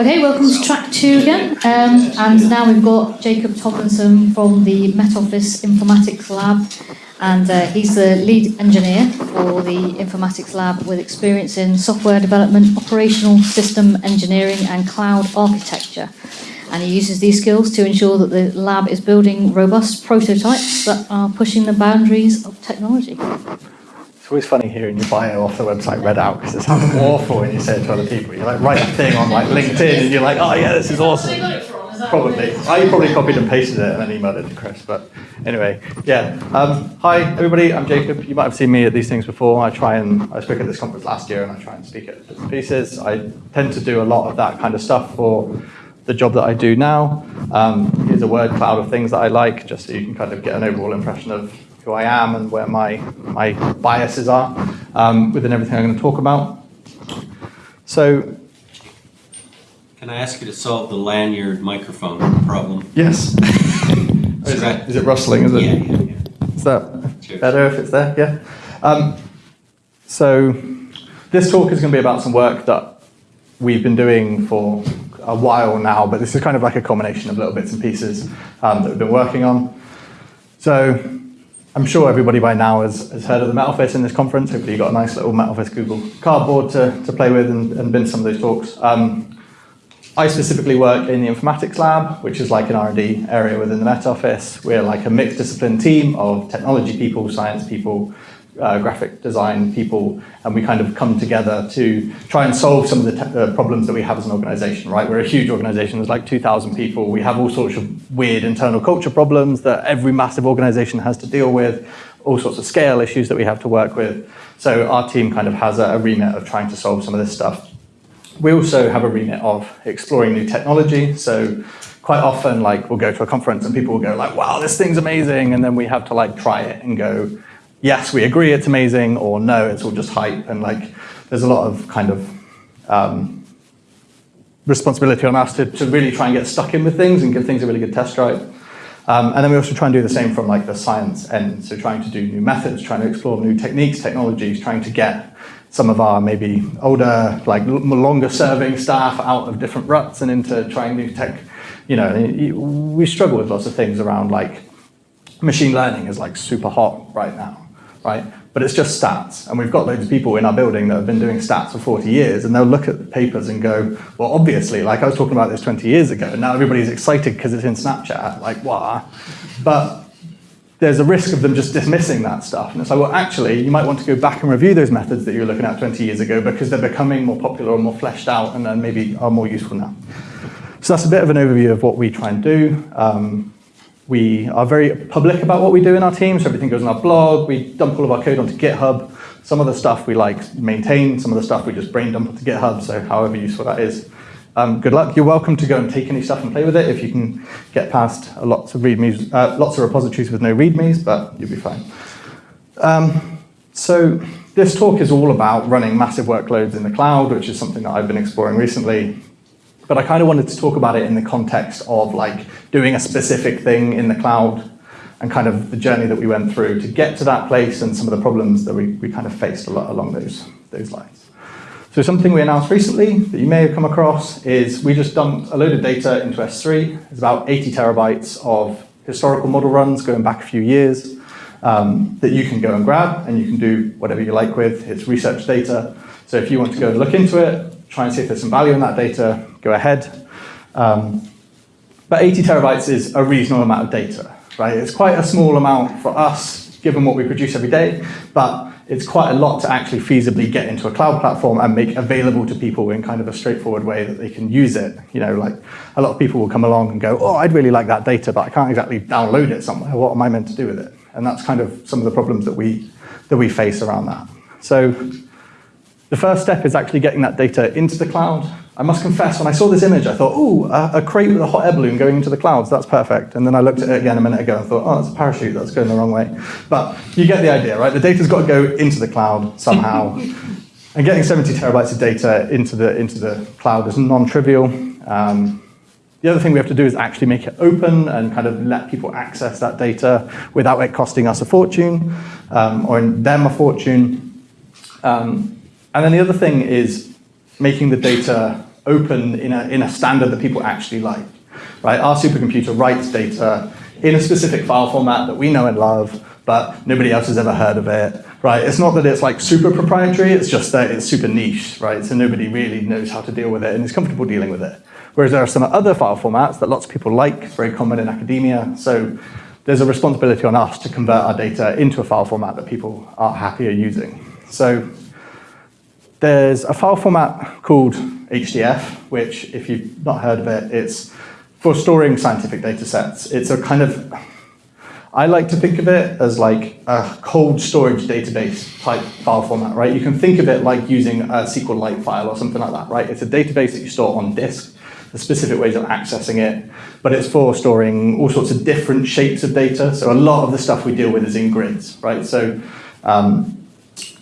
Okay, welcome to track two again. Um, and now we've got Jacob Tomlinson from the Met Office Informatics Lab. And uh, he's the lead engineer for the Informatics Lab with experience in software development, operational system engineering, and cloud architecture. And he uses these skills to ensure that the lab is building robust prototypes that are pushing the boundaries of technology. It's always funny hearing your bio off the website read out because it sounds awful when you say it to other people. You like write a thing on like LinkedIn and you're like, oh yeah, this is awesome. Probably. I probably copied and pasted it and then emailed it to Chris. But anyway, yeah. Um, hi everybody, I'm Jacob. You might have seen me at these things before. I try and I spoke at this conference last year and I try and speak at bits and pieces. I tend to do a lot of that kind of stuff for the job that I do now. Um, here's a word cloud of things that I like, just so you can kind of get an overall impression of who I am and where my, my biases are um, within everything I'm going to talk about. So, Can I ask you to solve the lanyard microphone problem? yes. Oh, is, it, is it rustling? Is it? Yeah, yeah, yeah. Is that Cheers. better if it's there? Yeah. Um, so this talk is going to be about some work that we've been doing for a while now, but this is kind of like a combination of little bits and pieces um, that we've been working on. So I'm sure everybody by now has, has heard of the Met Office in this conference. Hopefully you got a nice little Met Office Google cardboard to, to play with and, and been to some of those talks. Um, I specifically work in the informatics lab, which is like an R&D area within the Met Office. We're like a mixed discipline team of technology people, science people, uh, graphic design people, and we kind of come together to try and solve some of the uh, problems that we have as an organization, right? We're a huge organization, there's like 2,000 people. We have all sorts of weird internal culture problems that every massive organization has to deal with, all sorts of scale issues that we have to work with. So our team kind of has a, a remit of trying to solve some of this stuff. We also have a remit of exploring new technology. So quite often, like we'll go to a conference and people will go like, wow, this thing's amazing. And then we have to like try it and go, yes, we agree it's amazing, or no, it's all just hype. And like, there's a lot of kind of um, responsibility on us to, to really try and get stuck in with things and give things a really good test drive. Um, and then we also try and do the same from like the science end. So trying to do new methods, trying to explore new techniques, technologies, trying to get some of our maybe older, like longer serving staff out of different ruts and into trying new tech. You know, we struggle with lots of things around like machine learning is like super hot right now, right? But it's just stats. And we've got loads of people in our building that have been doing stats for 40 years and they'll look at the papers and go, well, obviously, like I was talking about this 20 years ago, and now everybody's excited because it's in Snapchat, like, wow. But there's a risk of them just dismissing that stuff. And it's like, well, actually, you might want to go back and review those methods that you were looking at 20 years ago because they're becoming more popular and more fleshed out and then maybe are more useful now. So that's a bit of an overview of what we try and do. Um, we are very public about what we do in our team, so everything goes on our blog. We dump all of our code onto GitHub. Some of the stuff we like maintain, some of the stuff we just brain dump onto GitHub, so however useful that is. Um, good luck. You're welcome to go and take any stuff and play with it if you can get past lots of readmes, uh, lots of repositories with no readmes, but you'll be fine. Um, so this talk is all about running massive workloads in the cloud, which is something that I've been exploring recently. But I kind of wanted to talk about it in the context of like doing a specific thing in the cloud and kind of the journey that we went through to get to that place and some of the problems that we, we kind of faced a lot along those, those lines. So something we announced recently that you may have come across is we just dumped a load of data into S3. It's about 80 terabytes of historical model runs going back a few years um, that you can go and grab and you can do whatever you like with. It's research data. So if you want to go and look into it, try and see if there's some value in that data, go ahead. Um, but 80 terabytes is a reasonable amount of data, right? It's quite a small amount for us, given what we produce every day, but it's quite a lot to actually feasibly get into a cloud platform and make available to people in kind of a straightforward way that they can use it. You know, like a lot of people will come along and go, oh, I'd really like that data, but I can't exactly download it somewhere. What am I meant to do with it? And that's kind of some of the problems that we, that we face around that. So the first step is actually getting that data into the cloud. I must confess, when I saw this image, I thought, oh, a, a crate with a hot air balloon going into the clouds, that's perfect. And then I looked at it again a minute ago and thought, oh, it's a parachute, that's going the wrong way. But you get the idea, right? The data's got to go into the cloud somehow. and getting 70 terabytes of data into the, into the cloud is non-trivial. Um, the other thing we have to do is actually make it open and kind of let people access that data without it costing us a fortune um, or them a fortune. Um, and then the other thing is making the data open in a, in a standard that people actually like. Right? Our supercomputer writes data in a specific file format that we know and love, but nobody else has ever heard of it. Right? It's not that it's like super proprietary, it's just that it's super niche, right? So nobody really knows how to deal with it and is comfortable dealing with it. Whereas there are some other file formats that lots of people like, very common in academia. So there's a responsibility on us to convert our data into a file format that people are happier using. So there's a file format called HDF, which if you've not heard of it, it's for storing scientific data sets. It's a kind of, I like to think of it as like a cold storage database type file format, right? You can think of it like using a SQLite file or something like that, right? It's a database that you store on disk, the specific ways of accessing it, but it's for storing all sorts of different shapes of data. So a lot of the stuff we deal with is in grids, right? So um,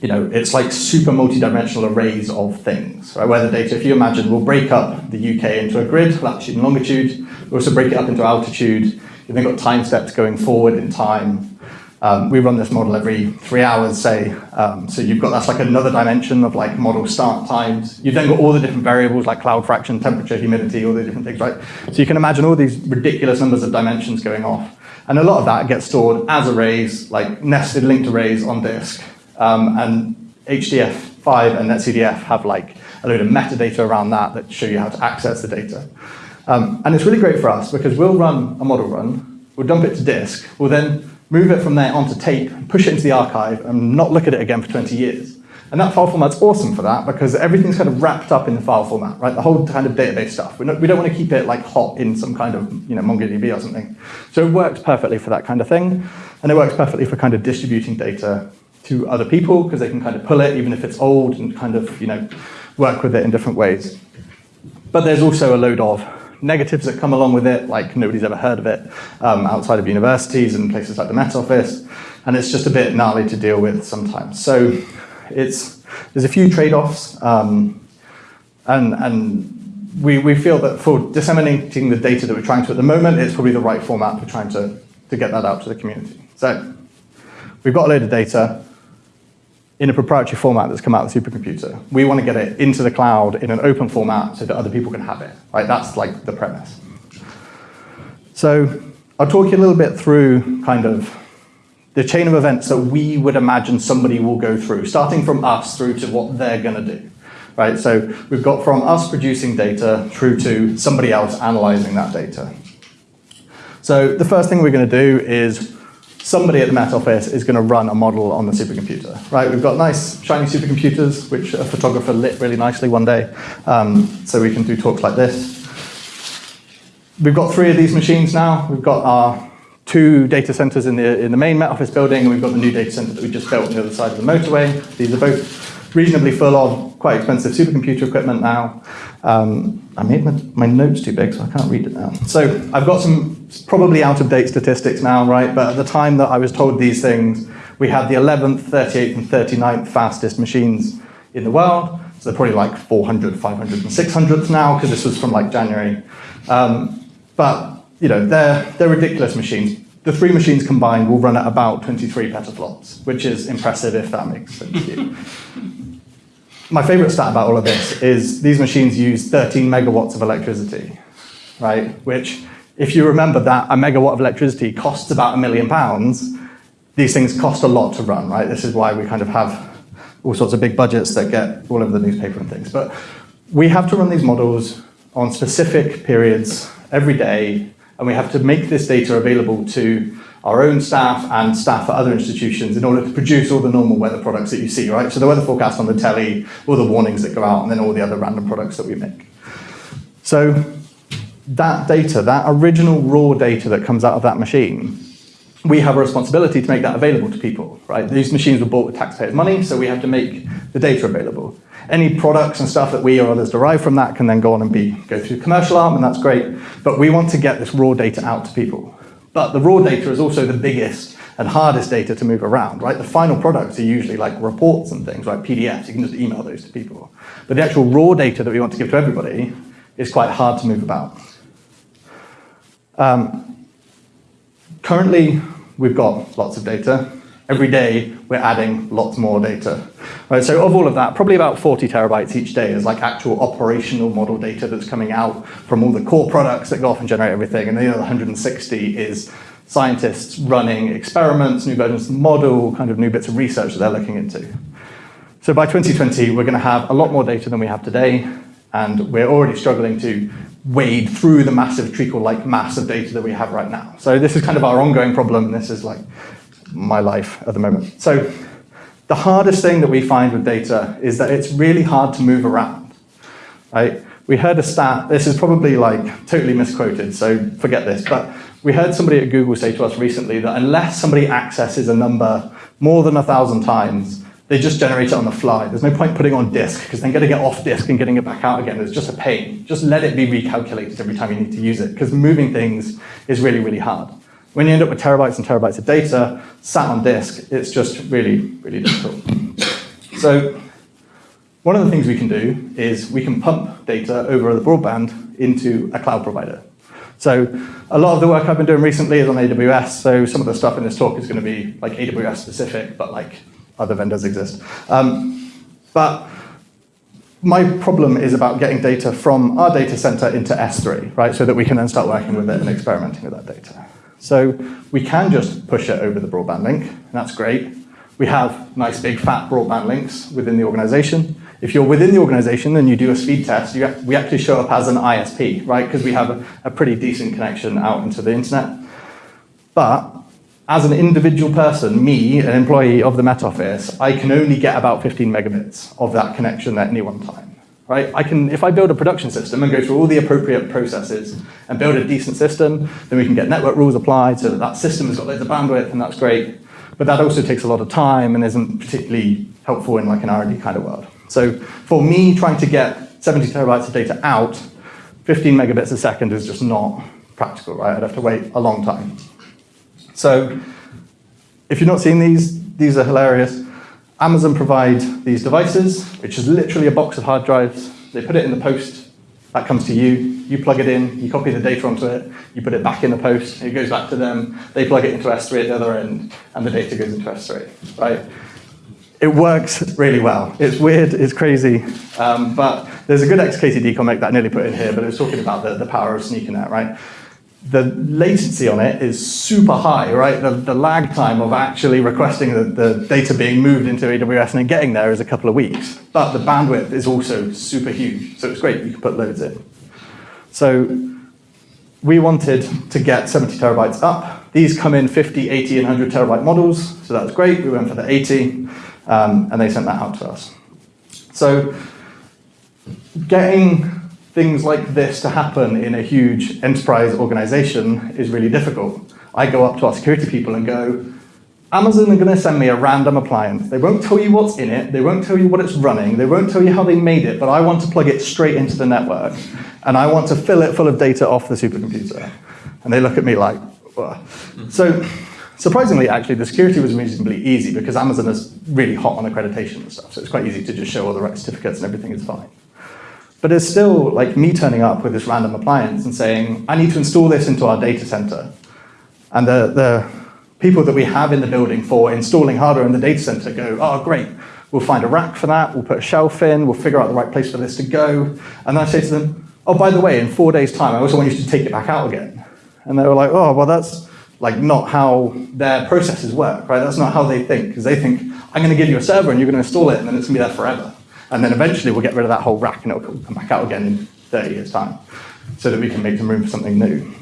you know, it's like super multi-dimensional arrays of things, right? Where the data, if you imagine, we'll break up the UK into a grid, latitude and longitude. We also break it up into altitude. You've then got time steps going forward in time. Um, we run this model every three hours, say. Um, so you've got that's like another dimension of like model start times. You've then got all the different variables like cloud fraction, temperature, humidity, all the different things, right? So you can imagine all these ridiculous numbers of dimensions going off. And a lot of that gets stored as arrays, like nested linked arrays on disk. Um, and HDF5 and NetCDF have like a load of metadata around that that show you how to access the data. Um, and it's really great for us because we'll run a model run, we'll dump it to disk, we'll then move it from there onto tape, push it into the archive, and not look at it again for 20 years. And that file format's awesome for that because everything's kind of wrapped up in the file format, right? The whole kind of database stuff. We don't, we don't want to keep it like hot in some kind of you know, MongoDB or something. So it works perfectly for that kind of thing. And it works perfectly for kind of distributing data to other people because they can kind of pull it even if it's old and kind of you know work with it in different ways. But there's also a load of negatives that come along with it, like nobody's ever heard of it um, outside of universities and places like the Met Office, and it's just a bit gnarly to deal with sometimes. So it's there's a few trade-offs, um, and and we we feel that for disseminating the data that we're trying to at the moment, it's probably the right format for trying to to get that out to the community. So we've got a load of data in a proprietary format that's come out of the supercomputer. We want to get it into the cloud in an open format so that other people can have it. Right? That's like the premise. So I'll talk you a little bit through kind of the chain of events that we would imagine somebody will go through, starting from us through to what they're going to do. Right? So we've got from us producing data through to somebody else analyzing that data. So the first thing we're going to do is somebody at the Met Office is going to run a model on the supercomputer, right? We've got nice shiny supercomputers, which a photographer lit really nicely one day, um, so we can do talks like this. We've got three of these machines now. We've got our two data centers in the, in the main Met Office building, and we've got the new data center that we just built on the other side of the motorway. These are both reasonably full of quite expensive supercomputer equipment now. Um, I made my, my, notes too big, so I can't read it now. So I've got some probably out-of-date statistics now, right? But at the time that I was told these things, we had the 11th, 38th, and 39th fastest machines in the world. So they're probably like 400, 500, and 600 now, because this was from like January. Um, but you know, they're, they're ridiculous machines. The three machines combined will run at about 23 petaflops, which is impressive if that makes sense to you. My favorite stat about all of this is these machines use 13 megawatts of electricity, right? Which, if you remember that a megawatt of electricity costs about a million pounds, these things cost a lot to run, right? This is why we kind of have all sorts of big budgets that get all over the newspaper and things. But we have to run these models on specific periods every day, and we have to make this data available to our own staff and staff at other institutions in order to produce all the normal weather products that you see, right? So the weather forecast on the telly, all the warnings that go out, and then all the other random products that we make. So that data, that original raw data that comes out of that machine, we have a responsibility to make that available to people, right? These machines were bought with taxpayers' money, so we have to make the data available. Any products and stuff that we or others derive from that can then go on and be go through commercial arm, and that's great. But we want to get this raw data out to people. But the raw data is also the biggest and hardest data to move around, right? The final products are usually like reports and things, right? PDFs, you can just email those to people. But the actual raw data that we want to give to everybody is quite hard to move about. Um, currently, we've got lots of data. Every day, we're adding lots more data. Right, so of all of that, probably about 40 terabytes each day is like actual operational model data that's coming out from all the core products that go off and generate everything. And the other 160 is scientists running experiments, new versions of the model, kind of new bits of research that they're looking into. So by 2020, we're going to have a lot more data than we have today, and we're already struggling to wade through the massive treacle-like mass of data that we have right now. So this is kind of our ongoing problem, this is like my life at the moment. So the hardest thing that we find with data is that it's really hard to move around, right? We heard a stat, this is probably like totally misquoted, so forget this, but we heard somebody at Google say to us recently that unless somebody accesses a number more than a thousand times, they just generate it on the fly. There's no point putting on disk, because then getting it off disk and getting it back out again is just a pain. Just let it be recalculated every time you need to use it, because moving things is really, really hard. When you end up with terabytes and terabytes of data sat on disk, it's just really, really difficult. So one of the things we can do is we can pump data over the broadband into a cloud provider. So a lot of the work I've been doing recently is on AWS, so some of the stuff in this talk is going to be like AWS specific, but like other vendors exist. Um, but my problem is about getting data from our data center into S3, right, so that we can then start working with it and experimenting with that data. So we can just push it over the broadband link, that's great. We have nice big fat broadband links within the organization. If you're within the organization and you do a speed test, you, we actually show up as an ISP, right? Because we have a, a pretty decent connection out into the internet. But as an individual person, me, an employee of the Met Office, I can only get about 15 megabits of that connection at any one time. Right? I can, if I build a production system and go through all the appropriate processes and build a decent system, then we can get network rules applied so that that system has got loads of bandwidth and that's great. But that also takes a lot of time and isn't particularly helpful in like an R&D kind of world. So for me, trying to get 70 terabytes of data out, 15 megabits a second is just not practical, right? I'd have to wait a long time. So if you're not seeing these, these are hilarious. Amazon provide these devices, which is literally a box of hard drives. They put it in the post, that comes to you, you plug it in, you copy the data onto it, you put it back in the post, it goes back to them, they plug it into S3 at the other end, and the data goes into S3, right? it works really well. It's weird, it's crazy, um, but there's a good XKCD comic that I nearly put in here, but it was talking about the, the power of sneakernet, right? The latency on it is super high, right? The, the lag time of actually requesting the, the data being moved into AWS and then getting there is a couple of weeks. But the bandwidth is also super huge, so it's great, you can put loads in. So we wanted to get 70 terabytes up. These come in 50, 80, and 100 terabyte models, so that's great. We went for the 80 um, and they sent that out to us. So getting things like this to happen in a huge enterprise organization is really difficult. I go up to our security people and go, Amazon are going to send me a random appliance. They won't tell you what's in it. They won't tell you what it's running. They won't tell you how they made it, but I want to plug it straight into the network. And I want to fill it full of data off the supercomputer. And they look at me like, Whoa. so Surprisingly, actually, the security was reasonably easy because Amazon is really hot on accreditation and stuff, so it's quite easy to just show all the right certificates and everything is fine. But it's still like me turning up with this random appliance and saying, I need to install this into our data center. And the, the people that we have in the building for installing hardware in the data center go, oh, great, we'll find a rack for that, we'll put a shelf in, we'll figure out the right place for this to go. And then I say to them, oh, by the way, in four days' time, I also want you to take it back out again. And they were like, oh, well, that's like not how their processes work, right? That's not how they think, because they think, I'm going to give you a server and you're going to install it and then it's going to be there forever. And then eventually we'll get rid of that whole rack and it'll come back out again in 30 years' time so that we can make some room for something new.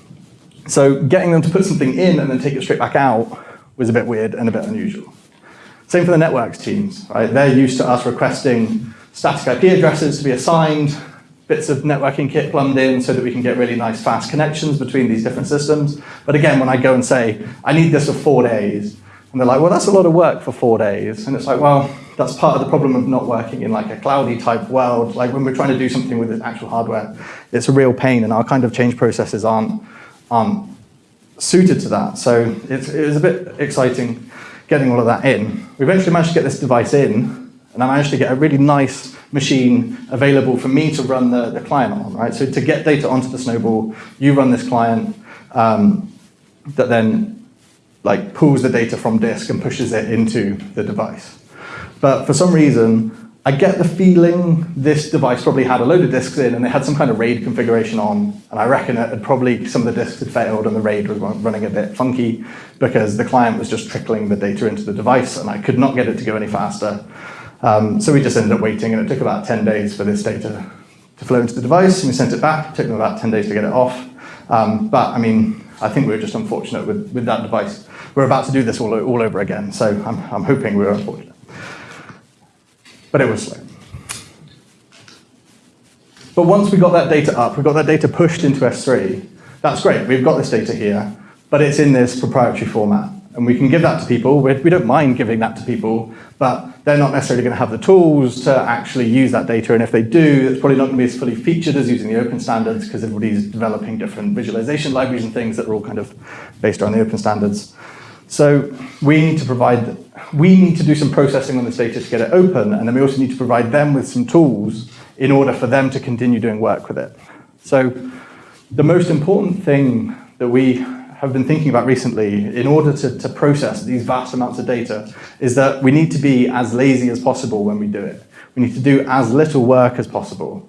So getting them to put something in and then take it straight back out was a bit weird and a bit unusual. Same for the networks teams, right? They're used to us requesting static IP addresses to be assigned, bits of networking kit plumbed in so that we can get really nice fast connections between these different systems. But again, when I go and say, I need this for four days, and they're like, well, that's a lot of work for four days. And it's like, well, that's part of the problem of not working in like a cloudy type world. Like when we're trying to do something with actual hardware, it's a real pain and our kind of change processes aren't, aren't suited to that. So it's, it was a bit exciting getting all of that in. We eventually managed to get this device in and I managed to get a really nice machine available for me to run the, the client on, right? So to get data onto the Snowball, you run this client um, that then like pulls the data from disk and pushes it into the device. But for some reason, I get the feeling this device probably had a load of disks in and they had some kind of RAID configuration on. And I reckon it had probably some of the disks had failed and the RAID was running a bit funky because the client was just trickling the data into the device and I could not get it to go any faster. Um, so we just ended up waiting and it took about 10 days for this data to flow into the device and we sent it back. It took them about 10 days to get it off. Um, but I mean, I think we were just unfortunate with, with that device. We're about to do this all, all over again, so I'm, I'm hoping we were unfortunate but it was slow. But once we got that data up, we got that data pushed into S3, that's great, we've got this data here, but it's in this proprietary format. And we can give that to people, we don't mind giving that to people, but they're not necessarily going to have the tools to actually use that data, and if they do, it's probably not going to be as fully featured as using the open standards, because everybody's developing different visualization libraries and things that are all kind of based around the open standards. So we need to provide, we need to do some processing on this data to get it open, and then we also need to provide them with some tools in order for them to continue doing work with it. So the most important thing that we have been thinking about recently in order to, to process these vast amounts of data is that we need to be as lazy as possible when we do it. We need to do as little work as possible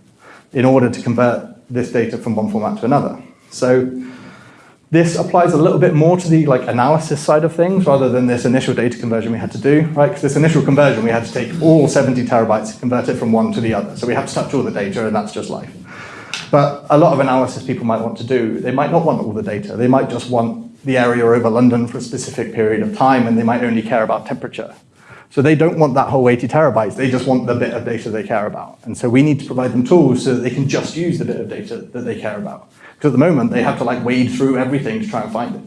in order to convert this data from one format to another. So this applies a little bit more to the like analysis side of things rather than this initial data conversion we had to do, right? Because this initial conversion, we had to take all 70 terabytes and convert it from one to the other. So we have to touch all the data and that's just life. But a lot of analysis people might want to do, they might not want all the data. They might just want the area over London for a specific period of time and they might only care about temperature. So they don't want that whole 80 terabytes, they just want the bit of data they care about. And so we need to provide them tools so that they can just use the bit of data that they care about. Because at the moment, they have to like wade through everything to try and find it.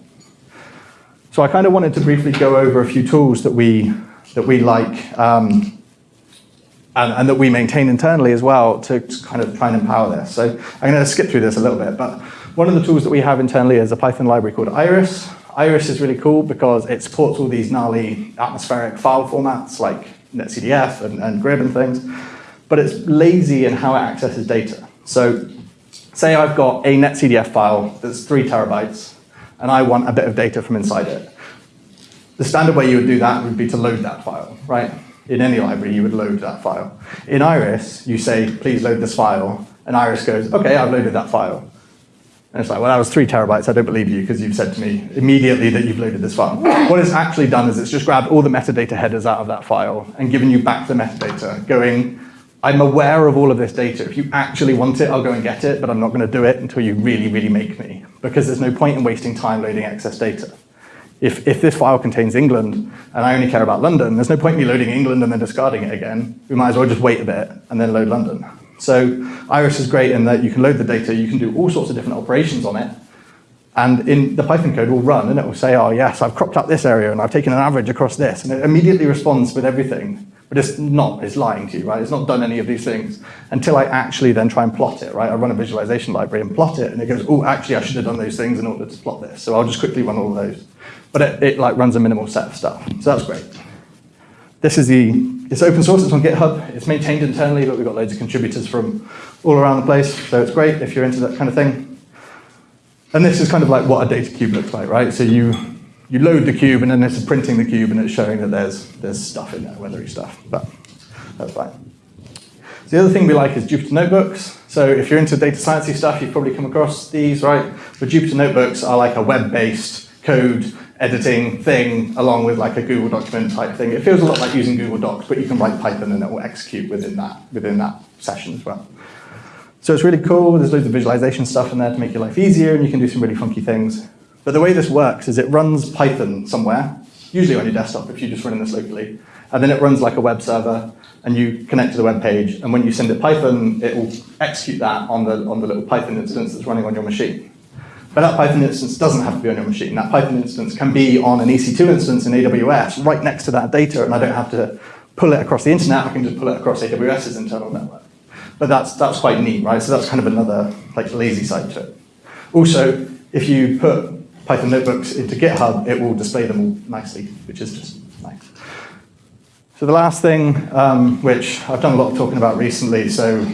So I kind of wanted to briefly go over a few tools that we, that we like um, and, and, that we maintain internally as well to, kind of try and empower this. So I'm going to skip through this a little bit, but one of the tools that we have internally is a Python library called Iris. Iris is really cool because it supports all these gnarly atmospheric file formats like NetCDF and, and Grib and things, but it's lazy in how it accesses data. So say I've got a NetCDF file that's three terabytes, and I want a bit of data from inside it. The standard way you would do that would be to load that file, right? In any library, you would load that file. In Iris, you say, please load this file, and Iris goes, okay, I've loaded that file. And it's like, well, that was three terabytes. I don't believe you because you've said to me immediately that you've loaded this file. What it's actually done is it's just grabbed all the metadata headers out of that file and given you back the metadata, going, I'm aware of all of this data. If you actually want it, I'll go and get it, but I'm not going to do it until you really, really make me, because there's no point in wasting time loading excess data. If, if this file contains England, and I only care about London, there's no point in me loading England and then discarding it again. We might as well just wait a bit and then load London. So Iris is great in that you can load the data, you can do all sorts of different operations on it, and in the Python code will run and it will say, oh yes, I've cropped up this area and I've taken an average across this, and it immediately responds with everything but it's not, it's lying to you, right? It's not done any of these things until I actually then try and plot it, right? I run a visualization library and plot it, and it goes, oh, actually, I should have done those things in order to plot this. So I'll just quickly run all those. But it, it like runs a minimal set of stuff. So that's great. This is the, it's open source, it's on GitHub. It's maintained internally, but we've got loads of contributors from all around the place. So it's great if you're into that kind of thing. And this is kind of like what a data cube looks like, right? So you you load the cube and then it's printing the cube and it's showing that there's, there's stuff in there, weathery stuff, but that's fine. So the other thing we like is Jupyter Notebooks. So if you're into data sciencey stuff, you've probably come across these, right? But Jupyter Notebooks are like a web-based code editing thing along with like a Google document type thing. It feels a lot like using Google Docs, but you can write Python and it will execute within that, within that session as well. So it's really cool. There's loads of visualization stuff in there to make your life easier and you can do some really funky things. But the way this works is it runs Python somewhere, usually on your desktop if you're just running this locally, and then it runs like a web server, and you connect to the web page, and when you send it Python, it will execute that on the, on the little Python instance that's running on your machine. But that Python instance doesn't have to be on your machine. That Python instance can be on an EC2 instance in AWS right next to that data, and I don't have to pull it across the internet, I can just pull it across AWS's internal network. But that's, that's quite neat, right? So that's kind of another like lazy side to it. Also, if you put Python notebooks into GitHub, it will display them all nicely, which is just nice. So the last thing, um, which I've done a lot of talking about recently, so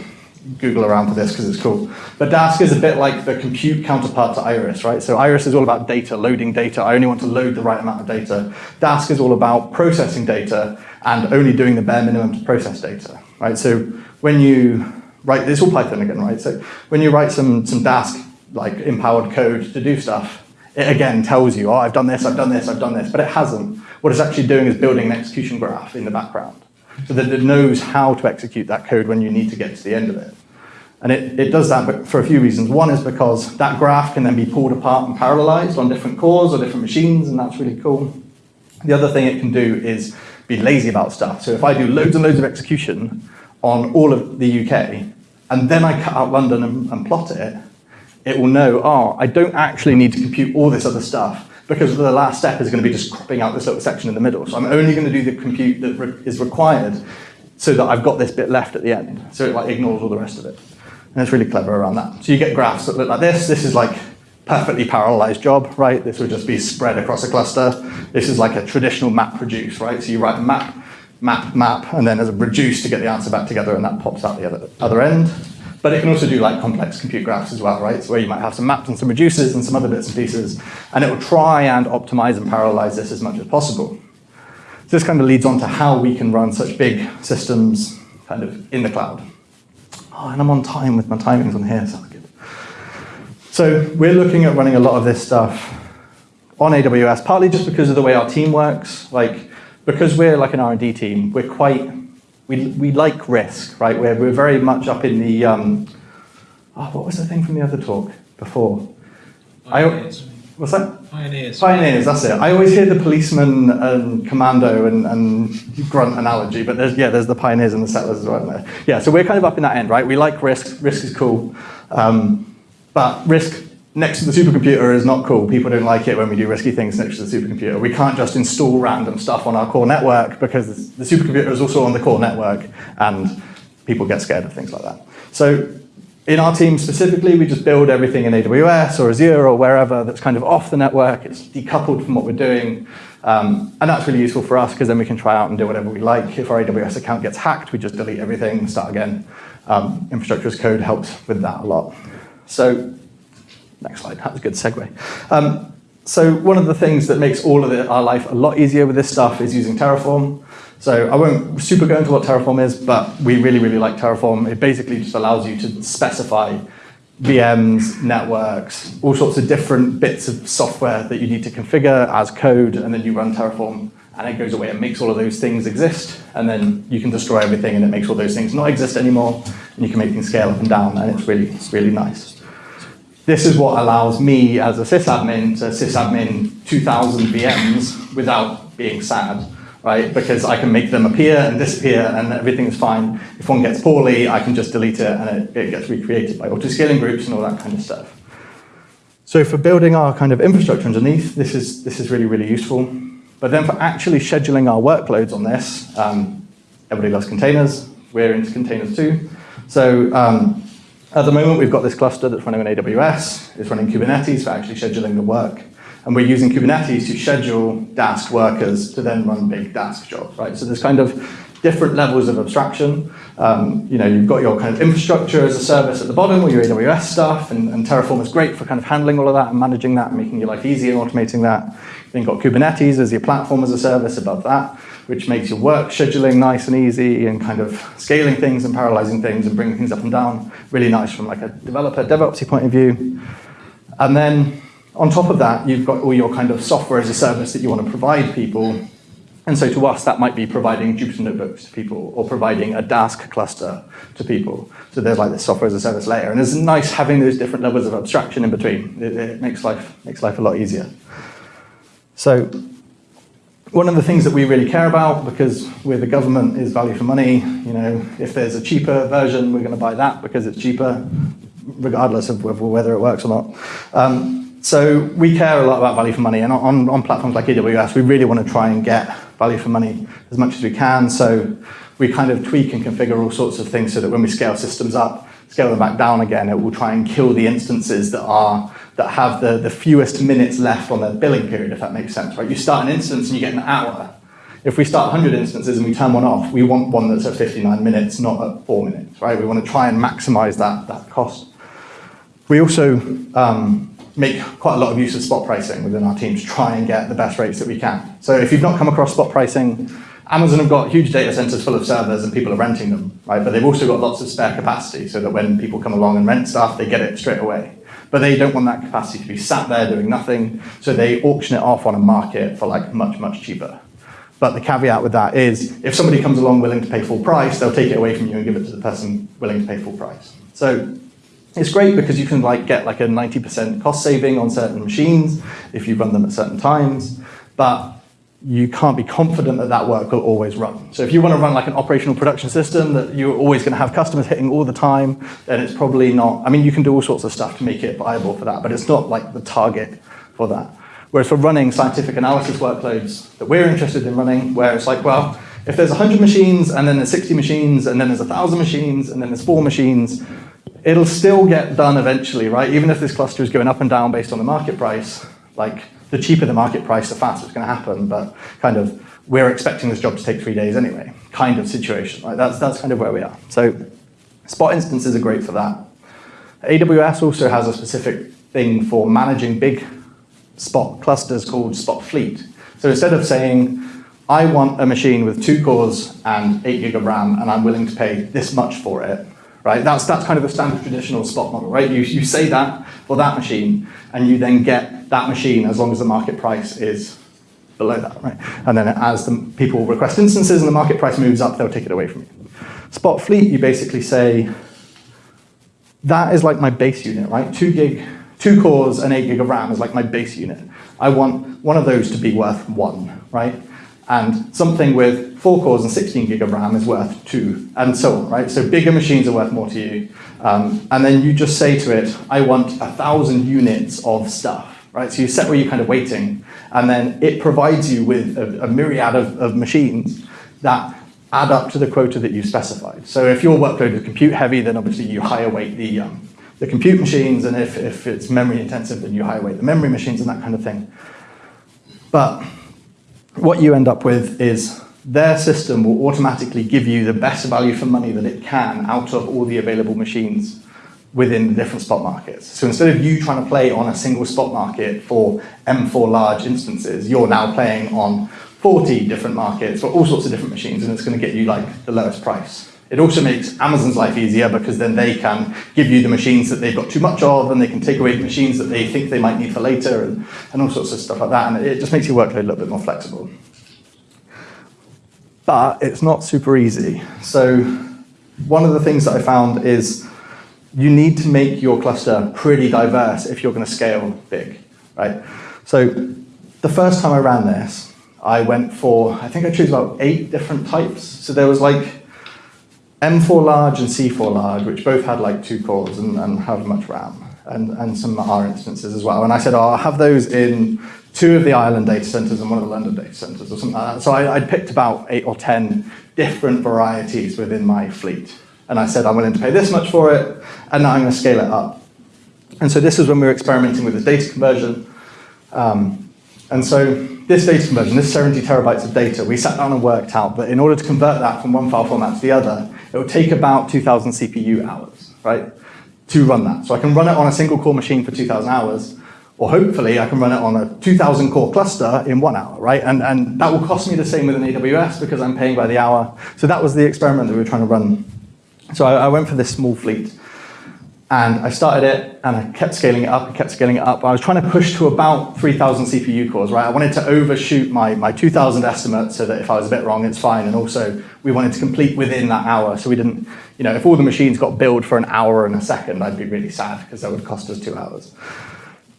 Google around for this because it's cool. But Dask is a bit like the compute counterpart to Iris, right? So Iris is all about data, loading data. I only want to load the right amount of data. Dask is all about processing data and only doing the bare minimum to process data, right? So when you write, it's all Python again, right? So when you write some, some Dask, like empowered code to do stuff, it again tells you, oh, I've done this, I've done this, I've done this, but it hasn't. What it's actually doing is building an execution graph in the background so that it knows how to execute that code when you need to get to the end of it. And it, it does that for a few reasons. One is because that graph can then be pulled apart and parallelized on different cores or different machines, and that's really cool. The other thing it can do is be lazy about stuff. So if I do loads and loads of execution on all of the UK, and then I cut out London and, and plot it, it will know, oh, I don't actually need to compute all this other stuff because the last step is going to be just cropping out this little section in the middle. So I'm only going to do the compute that re is required so that I've got this bit left at the end. So it like ignores all the rest of it. And it's really clever around that. So you get graphs that look like this. This is like perfectly parallelized job, right? This would just be spread across a cluster. This is like a traditional map reduce, right? So you write a map, map, map, and then there's a reduce to get the answer back together, and that pops out the other, other end. But it can also do like complex compute graphs as well, right? So where you might have some maps and some reducers and some other bits and pieces, and it will try and optimize and parallelize this as much as possible. So this kind of leads on to how we can run such big systems kind of in the cloud. Oh, and I'm on time with my timings on here, sounds good. So we're looking at running a lot of this stuff on AWS, partly just because of the way our team works. Like, because we're like an R&D team, we're quite we, we like risk, right? We're, we're very much up in the, um, oh, what was the thing from the other talk before? Pioneers. I, what's that? Pioneers. Pioneers, that's it. I always hear the policeman and commando and, and grunt analogy, but there's, yeah, there's the pioneers and the settlers as well. There. Yeah, so we're kind of up in that end, right? We like risk. Risk is cool. Um, but risk next to the supercomputer is not cool. People don't like it when we do risky things next to the supercomputer. We can't just install random stuff on our core network because the supercomputer is also on the core network and people get scared of things like that. So in our team specifically, we just build everything in AWS or Azure or wherever that's kind of off the network. It's decoupled from what we're doing. Um, and that's really useful for us because then we can try out and do whatever we like. If our AWS account gets hacked, we just delete everything, and start again. Um, infrastructure as code helps with that a lot. So Next slide, that was a good segue. Um, so one of the things that makes all of our life a lot easier with this stuff is using Terraform. So I won't super go into what Terraform is, but we really, really like Terraform. It basically just allows you to specify VMs, networks, all sorts of different bits of software that you need to configure as code, and then you run Terraform, and it goes away and makes all of those things exist, and then you can destroy everything, and it makes all those things not exist anymore, and you can make things scale up and down, and it's really, it's really nice. This is what allows me as a sysadmin to sysadmin 2,000 VMs without being sad, right? Because I can make them appear and disappear and everything is fine. If one gets poorly, I can just delete it and it, it gets recreated by auto-scaling groups and all that kind of stuff. So for building our kind of infrastructure underneath, this is, this is really, really useful. But then for actually scheduling our workloads on this, um, everybody loves containers. We're into containers too. So um, at the moment, we've got this cluster that's running on AWS. It's running Kubernetes for actually scheduling the work. And we're using Kubernetes to schedule Dask workers to then run big Dask jobs, right? So there's kind of different levels of abstraction. Um, you know, you've got your kind of infrastructure as a service at the bottom, or your AWS stuff, and, and, Terraform is great for kind of handling all of that and managing that and making your life easy and automating that. Then you've got Kubernetes as your platform as a service above that which makes your work scheduling nice and easy and kind of scaling things and parallelizing things and bringing things up and down. Really nice from like a developer, DevOpsy point of view. And then on top of that, you've got all your kind of software as a service that you want to provide people. And so to us, that might be providing Jupyter notebooks to people or providing a Dask cluster to people. So there's like this software as a service layer. And it's nice having those different levels of abstraction in between. It, it makes, life, makes life a lot easier. So one of the things that we really care about, because we're the government, is value for money. You know, if there's a cheaper version, we're going to buy that because it's cheaper, regardless of whether it works or not. Um, so we care a lot about value for money, and on, on platforms like AWS, we really want to try and get value for money as much as we can. So we kind of tweak and configure all sorts of things so that when we scale systems up, scale them back down again, it will try and kill the instances that are that have the, the fewest minutes left on their billing period, if that makes sense, right? You start an instance and you get an hour. If we start 100 instances and we turn one off, we want one that's at 59 minutes, not at four minutes, right? We want to try and maximize that, that cost. We also um, make quite a lot of use of spot pricing within our team to try and get the best rates that we can. So if you've not come across spot pricing, Amazon have got huge data centers full of servers and people are renting them, right? But they've also got lots of spare capacity so that when people come along and rent stuff, they get it straight away. But they don't want that capacity to be sat there doing nothing, so they auction it off on a market for like much, much cheaper. But the caveat with that is if somebody comes along willing to pay full price, they'll take it away from you and give it to the person willing to pay full price. So it's great because you can like get like a 90% cost saving on certain machines if you run them at certain times, but you can't be confident that that work will always run. So if you want to run like an operational production system that you're always going to have customers hitting all the time, then it's probably not, I mean, you can do all sorts of stuff to make it viable for that, but it's not like the target for that. Whereas for running scientific analysis workloads that we're interested in running, where it's like, well, if there's 100 machines, and then there's 60 machines, and then there's 1,000 machines, and then there's four machines, it'll still get done eventually, right? Even if this cluster is going up and down based on the market price, like the cheaper the market price, the faster it's going to happen. But kind of, we're expecting this job to take three days anyway, kind of situation. Right? That's, that's kind of where we are. So spot instances are great for that. AWS also has a specific thing for managing big spot clusters called spot fleet. So instead of saying, I want a machine with two cores and eight gig of RAM, and I'm willing to pay this much for it, right? That's, that's kind of a standard traditional spot model, right? You, you say that for that machine, and you then get that machine as long as the market price is below that, right? And then as the people request instances and the market price moves up, they'll take it away from you. Spot fleet, you basically say, that is like my base unit, right? Two gig, two cores and eight gig of RAM is like my base unit. I want one of those to be worth one, right? And something with four cores and 16 gig of RAM is worth two, and so on, right? So bigger machines are worth more to you. Um, and then you just say to it, I want a thousand units of stuff, right? So you set where you're kind of weighting, and then it provides you with a, a myriad of, of machines that add up to the quota that you've specified. So if your workload is compute heavy, then obviously you higher weight the, um, the compute machines, and if, if it's memory intensive, then you higher weight the memory machines and that kind of thing. But what you end up with is their system will automatically give you the best value for money that it can out of all the available machines within the different spot markets. So instead of you trying to play on a single spot market for M4 large instances, you're now playing on 40 different markets for all sorts of different machines, and it's going to get you like the lowest price. It also makes Amazon's life easier because then they can give you the machines that they've got too much of, and they can take away the machines that they think they might need for later, and, and all sorts of stuff like that. And it just makes your workload a little bit more flexible. But it's not super easy. So one of the things that I found is you need to make your cluster pretty diverse if you're going to scale big, right? So the first time I ran this, I went for, I think I chose about eight different types. So there was like M4 large and C4 large, which both had like two cores and, and however much RAM, and, and some R instances as well. And I said, oh, I'll have those in two of the Ireland data centers and one of the London data centers or something like that. So I, I'd picked about eight or 10 different varieties within my fleet. And I said, I'm willing to pay this much for it, and now I'm going to scale it up. And so this is when we were experimenting with the data conversion. Um, and so this data conversion, this 70 terabytes of data, we sat down and worked out that in order to convert that from one file format to the other, it would take about 2,000 CPU hours, right, to run that. So I can run it on a single core machine for 2,000 hours, or hopefully I can run it on a 2,000 core cluster in one hour, right? And, and that will cost me the same with an AWS because I'm paying by the hour. So that was the experiment that we were trying to run. So I, I went for this small fleet. And I started it, and I kept scaling it up, and kept scaling it up. I was trying to push to about 3,000 CPU cores, right? I wanted to overshoot my, my 2,000 estimate so that if I was a bit wrong, it's fine. And also, we wanted to complete within that hour. So we didn't, you know, if all the machines got billed for an hour and a second, I'd be really sad because that would cost us two hours.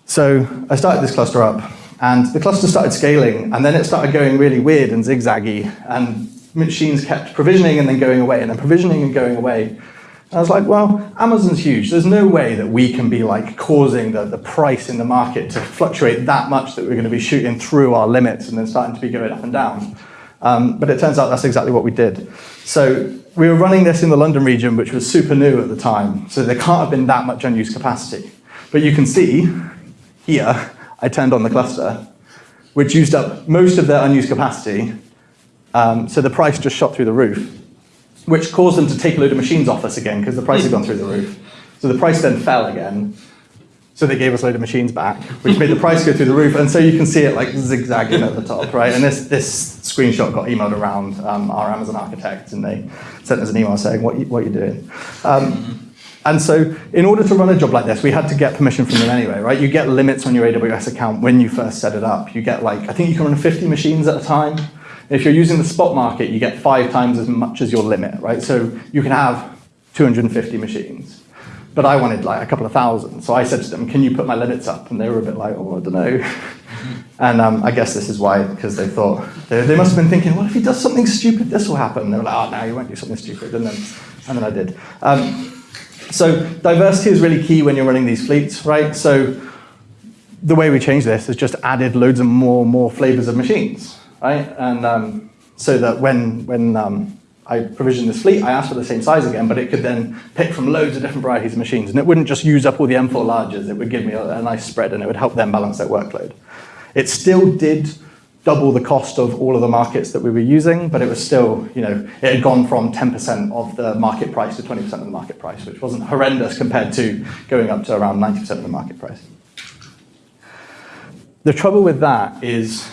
So I started this cluster up, and the cluster started scaling, and then it started going really weird and zigzaggy, and machines kept provisioning and then going away, and then provisioning and going away. I was like, well, Amazon's huge. There's no way that we can be like causing the, the price in the market to fluctuate that much that we're going to be shooting through our limits and then starting to be going up and down. Um, but it turns out that's exactly what we did. So we were running this in the London region, which was super new at the time. So there can't have been that much unused capacity. But you can see here, I turned on the cluster, which used up most of their unused capacity. Um, so the price just shot through the roof which caused them to take a load of machines off us again because the price had gone through the roof. So the price then fell again. So they gave us a load of machines back, which made the price go through the roof. And so you can see it like zigzagging at the top, right? And this, this screenshot got emailed around um, our Amazon architect, and they sent us an email saying, what, you, what are you doing? Um, and so in order to run a job like this, we had to get permission from them anyway, right? You get limits on your AWS account when you first set it up. You get like, I think you can run 50 machines at a time. If you're using the spot market, you get five times as much as your limit, right? So you can have 250 machines. But I wanted like a couple of thousand. So I said to them, can you put my limits up? And they were a bit like, oh, I don't know. and um, I guess this is why, because they thought, they, they, must have been thinking, well, if he does something stupid, this will happen. And they were like, oh, no, you won't do something stupid. And then, and then I did. Um, so diversity is really key when you're running these fleets, right? So the way we changed this is just added loads of more more flavors of machines, right? And um, so that when, when um, I provisioned this fleet, I asked for the same size again, but it could then pick from loads of different varieties of machines. And it wouldn't just use up all the M4 larges, it would give me a, a nice spread and it would help them balance their workload. It still did double the cost of all of the markets that we were using, but it was still, you know, it had gone from 10% of the market price to 20% of the market price, which wasn't horrendous compared to going up to around 90% of the market price. The trouble with that is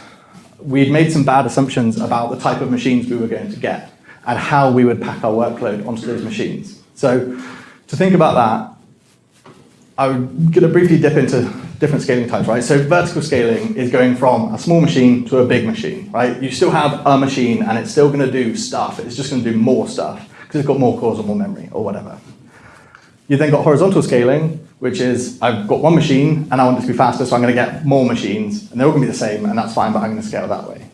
we'd made some bad assumptions about the type of machines we were going to get and how we would pack our workload onto those machines. So to think about that, I'm going to briefly dip into different scaling types, right? So vertical scaling is going from a small machine to a big machine, right? You still have a machine and it's still going to do stuff. It's just going to do more stuff because it's got more cores or more memory or whatever. You then got horizontal scaling, which is I've got one machine and I want it to be faster, so I'm going to get more machines and they're all going to be the same and that's fine, but I'm going to scale that way.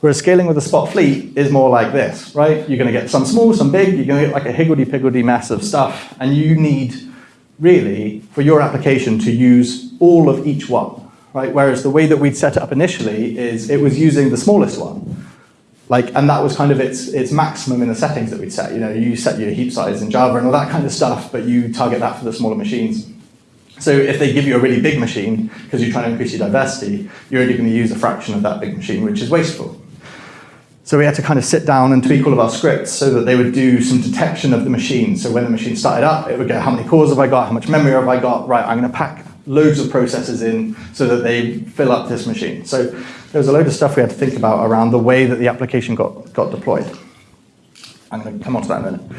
Whereas scaling with a spot fleet is more like this, right? You're going to get some small, some big, you're going to get like a higgledy-piggledy mess of stuff, and you need, really, for your application to use all of each one, right? Whereas the way that we'd set it up initially is it was using the smallest one. Like, and that was kind of its, its maximum in the settings that we'd set. You know, you set your heap size in Java and all that kind of stuff, but you target that for the smaller machines. So if they give you a really big machine, because you're trying to increase your diversity, you're only going to use a fraction of that big machine, which is wasteful. So we had to kind of sit down and tweak all of our scripts so that they would do some detection of the machine. So when the machine started up, it would go, how many cores have I got? How much memory have I got? Right, I'm going to pack loads of processes in so that they fill up this machine. So there was a load of stuff we had to think about around the way that the application got, got deployed. I'm going to come on to that in a minute.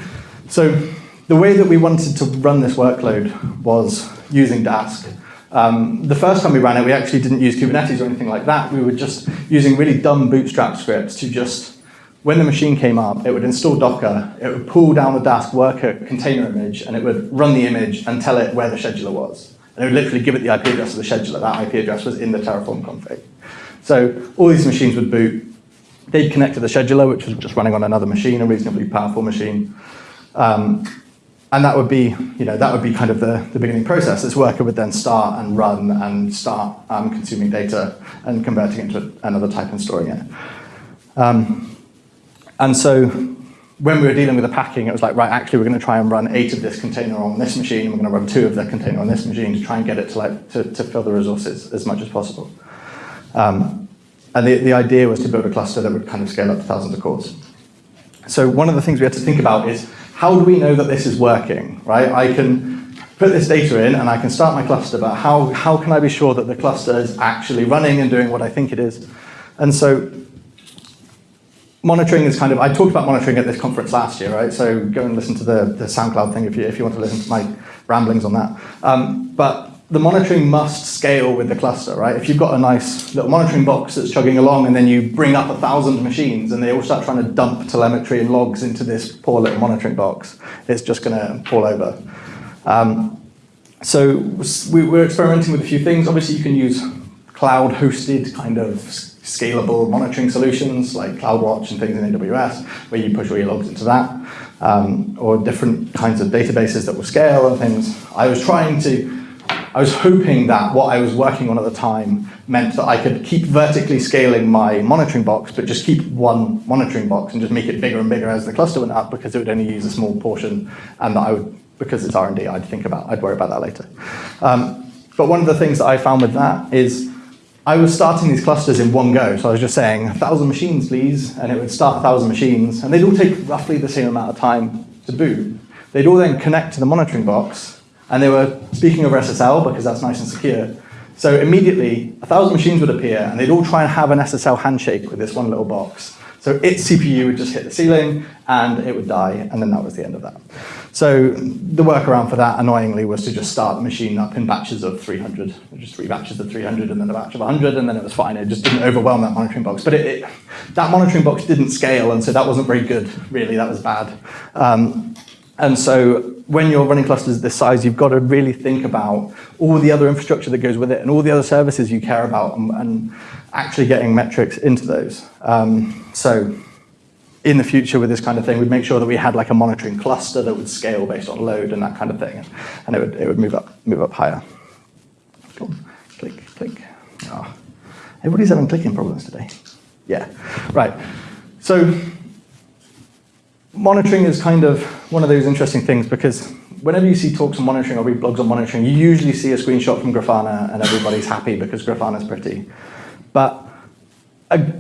So the way that we wanted to run this workload was using Dask. Um, the first time we ran it, we actually didn't use Kubernetes or anything like that. We were just using really dumb bootstrap scripts to just, when the machine came up, it would install Docker, it would pull down the Dask worker container image, and it would run the image and tell it where the scheduler was. And it would literally give it the IP address of the scheduler. That IP address was in the Terraform config. So all these machines would boot. They'd connect to the scheduler, which was just running on another machine, a reasonably powerful machine. Um, and that would be, you know, that would be kind of the, the beginning process. This worker would then start and run and start um, consuming data and converting it into another type and storing it. Um, and so when we were dealing with the packing, it was like, right, actually, we're going to try and run eight of this container on this machine, and we're going to run two of the container on this machine to try and get it to, like, to, to fill the resources as much as possible. Um, and the, the idea was to build a cluster that would kind of scale up to thousands of cores. So one of the things we had to think about is how do we know that this is working, right? I can put this data in and I can start my cluster, but how, how can I be sure that the cluster is actually running and doing what I think it is? And so monitoring is kind of, I talked about monitoring at this conference last year, right? So go and listen to the, the SoundCloud thing if you, if you want to listen to my ramblings on that. Um, but the monitoring must scale with the cluster, right? If you've got a nice little monitoring box that's chugging along and then you bring up a thousand machines and they all start trying to dump telemetry and logs into this poor little monitoring box, it's just going to fall over. Um, so we, we're experimenting with a few things. Obviously, you can use cloud-hosted kind of scalable monitoring solutions like CloudWatch and things in AWS, where you push all your logs into that, um, or different kinds of databases that will scale and things. I was trying to I was hoping that what I was working on at the time meant that I could keep vertically scaling my monitoring box, but just keep one monitoring box and just make it bigger and bigger as the cluster went up because it would only use a small portion and that I would, because it's R&D, I'd think about, I'd worry about that later. Um, but one of the things that I found with that is I was starting these clusters in one go. So I was just saying, a thousand machines, please, and it would start a thousand machines, and they'd all take roughly the same amount of time to boot. They'd all then connect to the monitoring box, and they were speaking over SSL because that's nice and secure. So immediately, a thousand machines would appear, and they'd all try and have an SSL handshake with this one little box. So its CPU would just hit the ceiling, and it would die, and then that was the end of that. So the workaround for that, annoyingly, was to just start the machine up in batches of 300, just three batches of 300, and then a batch of 100, and then it was fine. It just didn't overwhelm that monitoring box. But it, it, that monitoring box didn't scale, and so that wasn't very good, really. That was bad. Um, and so when you're running clusters this size, you've got to really think about all the other infrastructure that goes with it and all the other services you care about and, and actually getting metrics into those. Um, so in the future with this kind of thing, we'd make sure that we had like a monitoring cluster that would scale based on load and that kind of thing, and it would, it would move, up, move up higher. Cool. Click, click. Oh. Everybody's having clicking problems today. Yeah, right. So monitoring is kind of one of those interesting things because whenever you see talks on monitoring or read blogs on monitoring, you usually see a screenshot from Grafana and everybody's happy because Grafana's pretty. But a,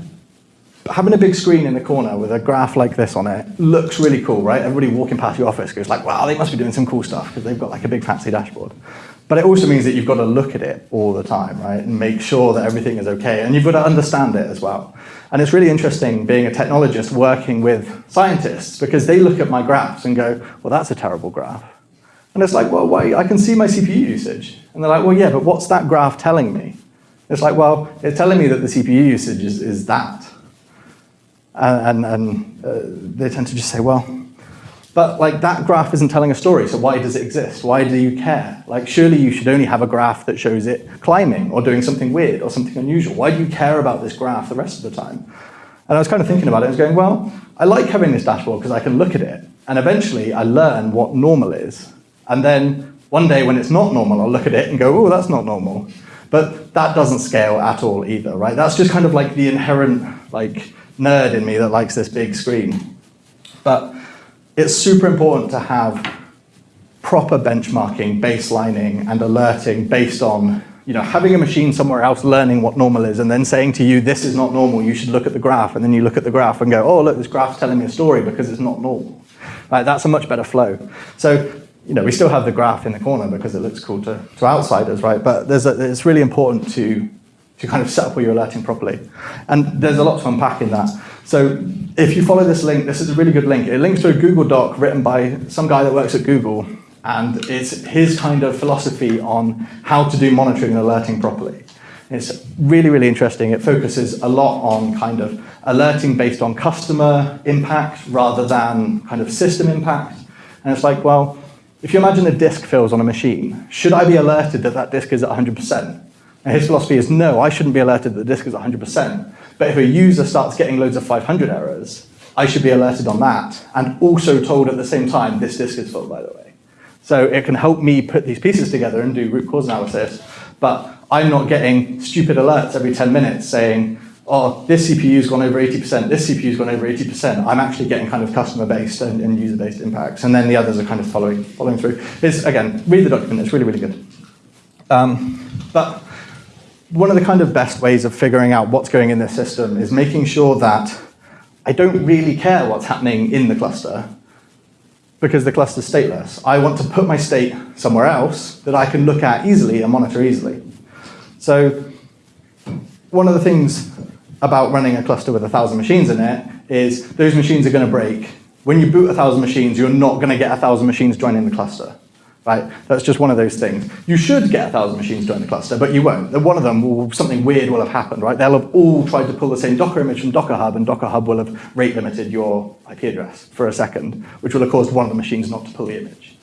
having a big screen in the corner with a graph like this on it looks really cool, right? Everybody walking past your office goes like, wow, they must be doing some cool stuff because they've got like a big fancy dashboard. But it also means that you've got to look at it all the time, right? And make sure that everything is okay. And you've got to understand it as well. And it's really interesting being a technologist working with scientists because they look at my graphs and go, well, that's a terrible graph. And it's like, well, why? I can see my CPU usage. And they're like, well, yeah, but what's that graph telling me? It's like, well, it's telling me that the CPU usage is, is that. And, and, uh, they tend to just say, well, but like that graph isn't telling a story, so why does it exist? Why do you care? Like surely you should only have a graph that shows it climbing or doing something weird or something unusual. Why do you care about this graph the rest of the time? And I was kind of thinking about it, I was going, well, I like having this dashboard because I can look at it and eventually I learn what normal is. And then one day when it's not normal, I'll look at it and go, oh, that's not normal. But that doesn't scale at all either, right? That's just kind of like the inherent like nerd in me that likes this big screen. But it's super important to have proper benchmarking, baselining, and alerting based on you know, having a machine somewhere else learning what normal is and then saying to you, this is not normal, you should look at the graph, and then you look at the graph and go, oh, look, this graph's telling me a story because it's not normal. Right, that's a much better flow. So, you know, we still have the graph in the corner because it looks cool to, to outsiders, right? But there's a, it's really important to, to kind of set up your alerting properly. And there's a lot to unpack in that. So if you follow this link, this is a really good link. It links to a Google Doc written by some guy that works at Google. And it's his kind of philosophy on how to do monitoring and alerting properly. It's really, really interesting. It focuses a lot on kind of alerting based on customer impact rather than kind of system impact. And it's like, well, if you imagine a disk fails on a machine, should I be alerted that that disk is at 100%? And his philosophy is no, I shouldn't be alerted that the disk is 100%. But if a user starts getting loads of 500 errors, I should be alerted on that and also told at the same time, this disk is full, by the way. So it can help me put these pieces together and do root cause analysis, but I'm not getting stupid alerts every 10 minutes saying, oh, this CPU's gone over 80%, this CPU's gone over 80%. I'm actually getting kind of customer-based and, and user-based impacts, and then the others are kind of following, following through. It's, again, read the document, it's really, really good. Um, but one of the kind of best ways of figuring out what's going in this system is making sure that I don't really care what's happening in the cluster because the cluster's stateless. I want to put my state somewhere else that I can look at easily and monitor easily. So one of the things about running a cluster with a thousand machines in it is those machines are going to break. When you boot a thousand machines, you're not going to get a thousand machines joining the cluster right? That's just one of those things. You should get a thousand machines join the cluster, but you won't. One of them, will, something weird will have happened, right? They'll have all tried to pull the same Docker image from Docker Hub, and Docker Hub will have rate limited your IP address for a second, which will have caused one of the machines not to pull the image.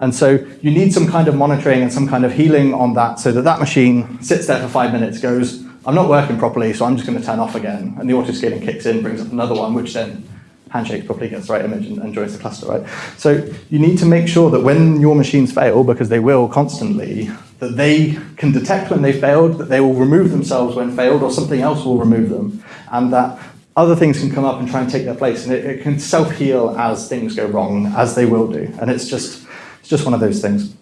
And so you need some kind of monitoring and some kind of healing on that so that that machine sits there for five minutes, goes, I'm not working properly, so I'm just going to turn off again. And the auto-scaling kicks in, brings up another one, which then handshakes properly gets the right image and, and, joins the cluster, right? So you need to make sure that when your machines fail, because they will constantly, that they can detect when they failed, that they will remove themselves when failed, or something else will remove them, and that other things can come up and try and take their place, and it, it can self-heal as things go wrong, as they will do, and it's just, it's just one of those things.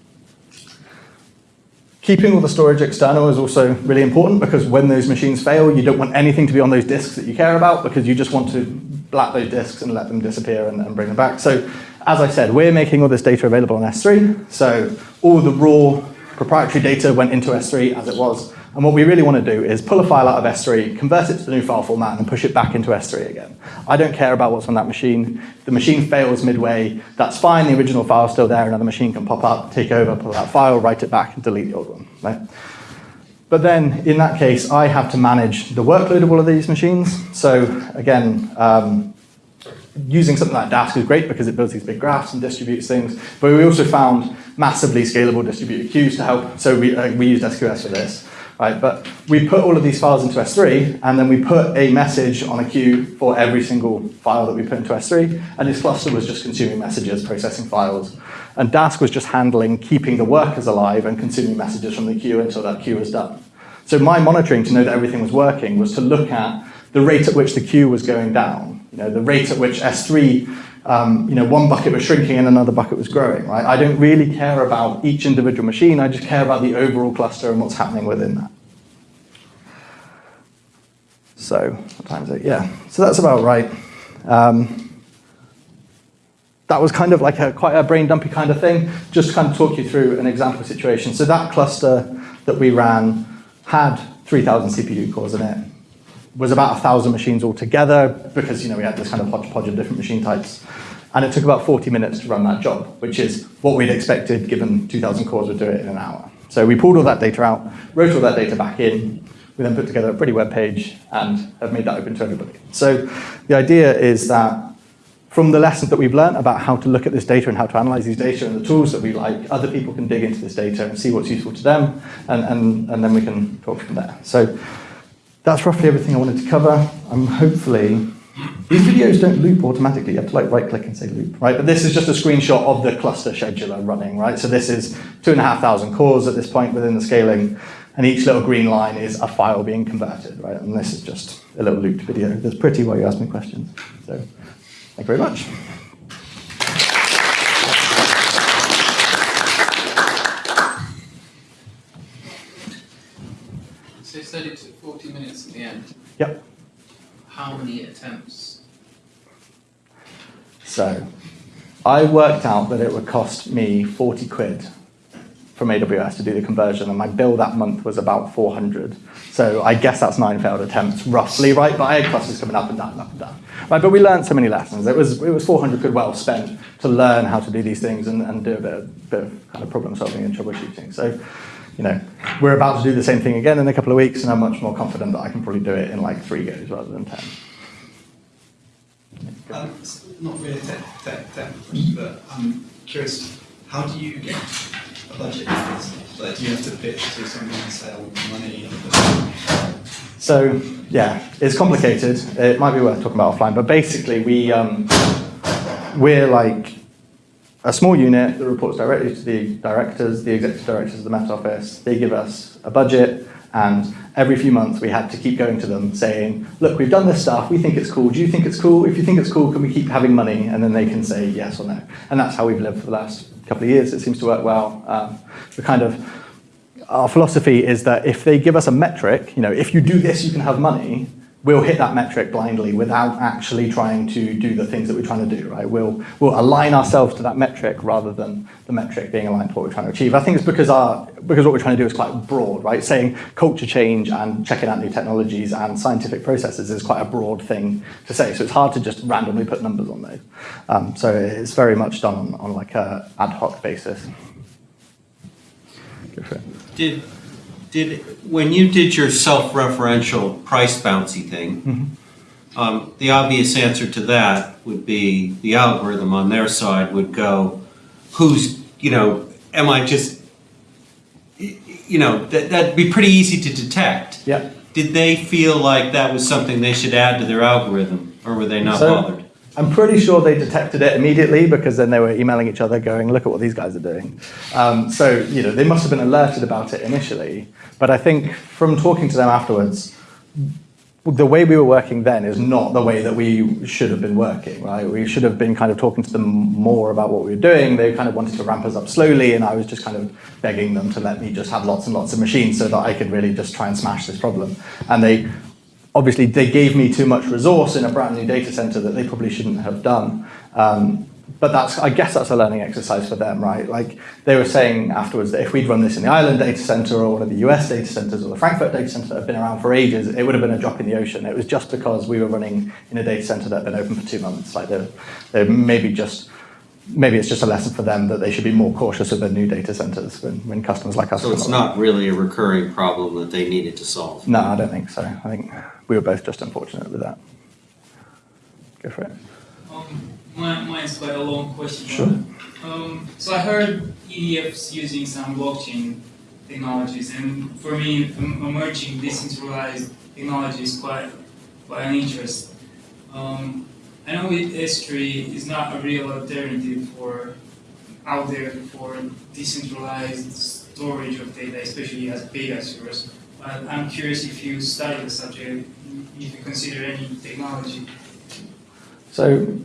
Keeping all the storage external is also really important because when those machines fail, you don't want anything to be on those disks that you care about because you just want to black those disks and let them disappear and, and bring them back. So as I said, we're making all this data available on S3. So all the raw proprietary data went into S3 as it was. And what we really want to do is pull a file out of S3, convert it to the new file format, and push it back into S3 again. I don't care about what's on that machine. The machine fails midway, that's fine. The original file's still there. Another machine can pop up, take over, pull that file, write it back, and delete the old one. Right? But then, in that case, I have to manage the workload of all of these machines. So again, um, using something like Dask is great because it builds these big graphs and distributes things. But we also found massively scalable distributed queues to help. So we, uh, we used SQS for this. Right, but we put all of these files into S3, and then we put a message on a queue for every single file that we put into S3, and this cluster was just consuming messages, processing files. And Dask was just handling keeping the workers alive and consuming messages from the queue until that queue was done. So my monitoring to know that everything was working was to look at the rate at which the queue was going down, you know, the rate at which S3 um, you know, one bucket was shrinking and another bucket was growing, right? I don't really care about each individual machine, I just care about the overall cluster and what's happening within that. So? Yeah, so that's about right. Um, that was kind of like a quite a brain dumpy kind of thing, just kind of talk you through an example situation. So that cluster that we ran had 3,000 CPU cores in it was about 1,000 machines altogether because you know we had this kind of hodgepodge of different machine types. And it took about 40 minutes to run that job, which is what we'd expected given 2,000 cores would do it in an hour. So we pulled all that data out, wrote all that data back in, we then put together a pretty web page and have made that open to everybody. So the idea is that from the lessons that we've learned about how to look at this data and how to analyze these data and the tools that we like, other people can dig into this data and see what's useful to them, and, and, and then we can talk from there. So that's roughly everything I wanted to cover. I'm hopefully, these videos don't loop automatically. You have to like right click and say loop, right? But this is just a screenshot of the cluster scheduler running, right? So this is two and a half thousand cores at this point within the scaling, and each little green line is a file being converted, right? And this is just a little looped video. That's pretty while you ask me questions. So thank you very much. So you said it took 40 minutes at the end. Yep. How many attempts? So I worked out that it would cost me 40 quid from AWS to do the conversion, and my bill that month was about 400. So I guess that's nine failed attempts, roughly, right? But I had clusters coming up and down, and up and down. Right, but we learned so many lessons. It was, it was 400 quid well spent to learn how to do these things and, and do a bit of, bit of kind of problem solving and troubleshooting. So, you know, we're about to do the same thing again in a couple of weeks, and I'm much more confident that I can probably do it in like three goes rather than 10. Um, not really a tech, question, but I'm curious, how do you get a? Like, you have to pitch to someone and money? So yeah, it's complicated. It might be worth talking about offline, but basically we um, we're like a small unit that reports directly to the directors, the executive directors of the Met Office. They give us a budget, and every few months we had to keep going to them saying, look, we've done this stuff, we think it's cool, do you think it's cool? If you think it's cool, can we keep having money? And then they can say yes or no. And that's how we've lived for the last couple of years. It seems to work well. Um, the kind of our philosophy is that if they give us a metric, you know, if you do this, you can have money, we'll hit that metric blindly without actually trying to do the things that we're trying to do, right? We'll, we'll align ourselves to that metric rather than the metric being aligned to what we're trying to achieve. I think it's because, our, because what we're trying to do is quite broad, right? Saying culture change and checking out new technologies and scientific processes is quite a broad thing to say. So it's hard to just randomly put numbers on those. Um, so it's very much done on, on like a ad hoc basis. Did, did, when you did your self-referential price bouncy thing, um, the obvious answer to that would be the algorithm on their side would go, who's, you know, am I just, you know, that, that'd be pretty easy to detect. Yeah. Did they feel like that was something they should add to their algorithm, or were they not So- bothered? I'm pretty sure they detected it immediately because then they were emailing each other going, look at what these guys are doing. Um, so, you know, they must have been alerted about it initially. But I think from talking to them afterwards, the way we were working then is not the way that we should have been working, right? We should have been kind of talking to them more about what we were doing. They kind of wanted to ramp us up slowly, and I was just kind of begging them to let me just have lots and lots of machines so that I could really just try and smash this problem. And they obviously they gave me too much resource in a brand new data center that they probably shouldn't have done. Um, but that's, I guess that's a learning exercise for them, right? Like they were saying afterwards that if we'd run this in the Ireland data center or one of the US data centers or the Frankfurt data center that have been around for ages, it would have been a drop in the ocean. It was just because we were running in a data center that had been open for two months. Like they're, they're maybe just, maybe it's just a lesson for them that they should be more cautious of their new data centers when, when customers like us. So it's along. not really a recurring problem that they needed to solve? No, I don't think so. I think we were both just unfortunate with that. Go for it. Um, mine, mine's quite a long question. Sure. Um, so I heard EDF's using some blockchain technologies, and for me, emerging decentralized technology is quite, quite an interest. Um, I know it, S3 is not a real alternative for out there for decentralized storage of data, especially as big as yours. But I'm curious if you study the subject, if you consider any technology So,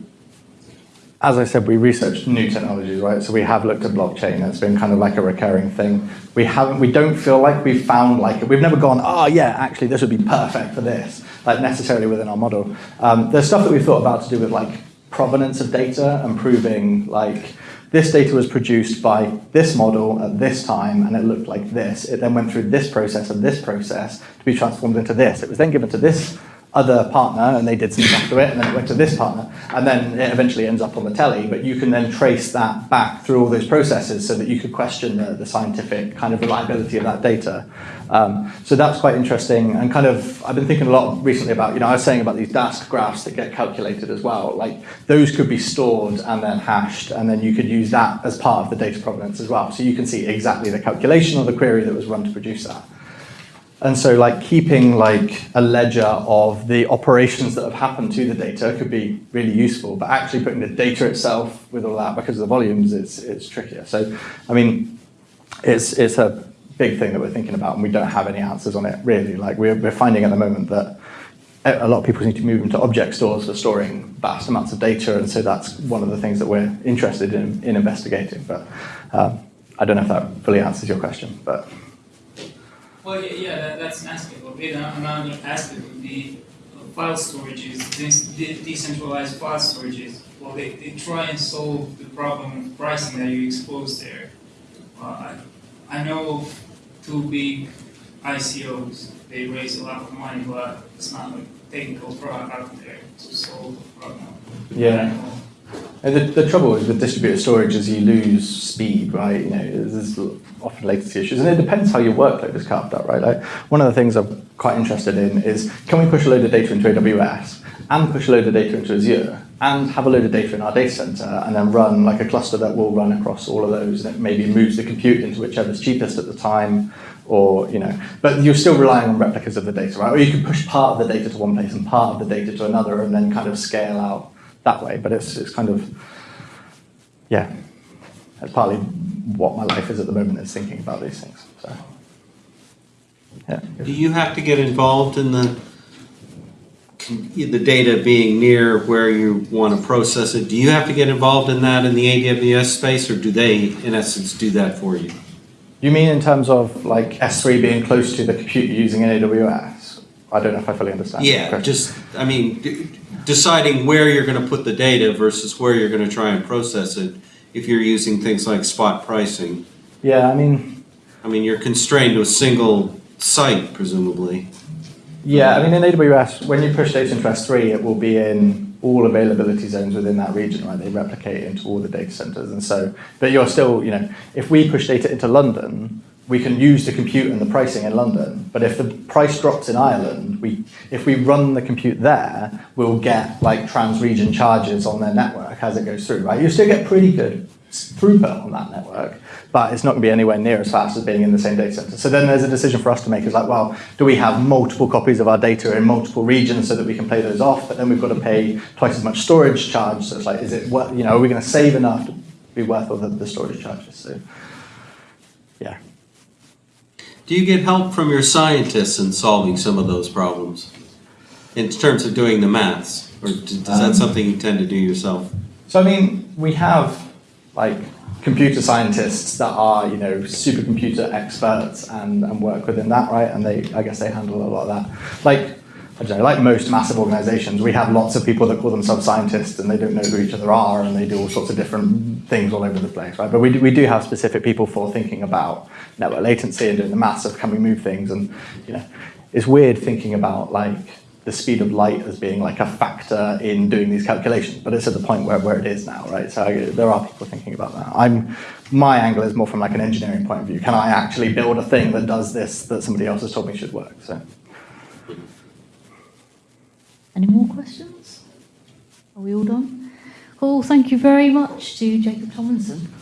as I said, we researched new technologies, right? So we have looked at blockchain. It's been kind of like a recurring thing. We haven't. We don't feel like we've found like it. we've never gone. Oh yeah, actually, this would be perfect for this. Like necessarily within our model. Um, there's stuff that we've thought about to do with like provenance of data and proving like this data was produced by this model at this time and it looked like this. It then went through this process and this process to be transformed into this. It was then given to this other partner and they did some stuff to it and then it went to this partner and then it eventually ends up on the telly but you can then trace that back through all those processes so that you could question the, the scientific kind of reliability of that data um, so that's quite interesting and kind of I've been thinking a lot recently about you know I was saying about these Dask graphs that get calculated as well. Like those could be stored and then hashed and then you could use that as part of the data provenance as well. So you can see exactly the calculation or the query that was run to produce that. And so like keeping like a ledger of the operations that have happened to the data could be really useful, but actually putting the data itself with all that because of the volumes is, is trickier. So, I mean, it's, it's a big thing that we're thinking about and we don't have any answers on it really. Like we're, we're finding at the moment that a lot of people need to move into object stores for storing vast amounts of data and so that's one of the things that we're interested in, in investigating. But um, I don't know if that fully answers your question, but Well, yeah, yeah that, that's an aspect of it. Another aspect would be file storages, de- decentralized file storages. Well, they, they try and solve the problem of pricing that you expose there. Uh, I, know of two big ICOs. They raise a lot of money, but it's not a technical product out there to solve the problem. Yeah. And the, the trouble with distributed storage is you lose speed, right? You know, there's often latency issues, and it depends how your workload is carved up, right? Like one of the things I'm quite interested in is can we push a load of data into AWS and push a load of data into Azure and have a load of data in our data center and then run like a cluster that will run across all of those and it maybe moves the compute into whichever's cheapest at the time or you know but you're still relying on replicas of the data right? Or you can push part of the data to one place and part of the data to another and then kind of scale out that way but it's, it's kind of yeah that's partly what my life is at the moment is thinking about these things so. Yeah. Do you have to get involved in the, the data being near where you want to process it? Do you have to get involved in that in the AWS space, or do they, in essence, do that for you? You mean in terms of like S3 being close to the compute you're using in AWS? I don't know if I fully understand. Yeah, just, I mean, d- deciding where you're going to put the data versus where you're going to try and process it, if you're using things like spot pricing. Yeah, I mean, I mean, you're constrained to a single site, presumably. Yeah, I mean in AWS, when you push data into S3, it will be in all availability zones within that region, right? They replicate into all the data centers, and so, but you're still, you know, if we push data into London, we can use the compute and the pricing in London. But if the price drops in Ireland, we, if we run the compute there, we'll get like trans-region charges on their network as it goes through, right? You still get pretty good throughput on that network, but it's not going to be anywhere near as fast as being in the same data center. So then there's a decision for us to make is like, well, do we have multiple copies of our data in multiple regions so that we can play those off? But then we've got to pay twice as much storage charge. So it's like, is it worth, you know, are we going to save enough to be worth all the, the storage charges? So, yeah. Do you get help from your scientists in solving some of those problems? In terms of doing the maths? Or is that Um, something you tend to do yourself? So I mean, we have like computer scientists that are, you know, supercomputer experts and, and work within that, right? And they, I guess they handle a lot of that. Like, I don't know, like most massive organizations, we have lots of people that call themselves scientists and they don't know who each other are and they do all sorts of different things all over the place, right? But we do, we do have specific people for thinking about network latency and doing the maths of can we move things and, you know, it's weird thinking about like the speed of light as being like a factor in doing these calculations, but it's at the point where, where it is now, right? So I, there are people thinking about that. I'm, my angle is more from like an engineering point of view. Can I actually build a thing that does this that somebody else has told me should work? So. Any more questions? Are we all done? Cool, thank you very much to Jacob Tomlinson.